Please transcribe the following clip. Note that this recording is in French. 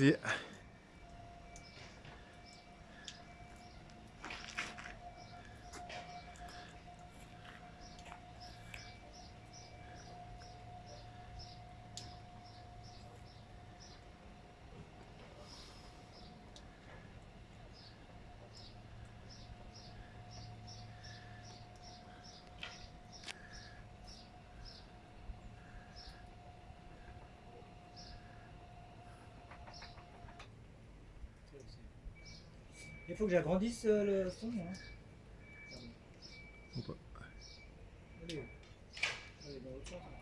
Yeah. Il faut que j'agrandisse euh, le son. Hein. Allez, allez dans l'autre sens. Hein.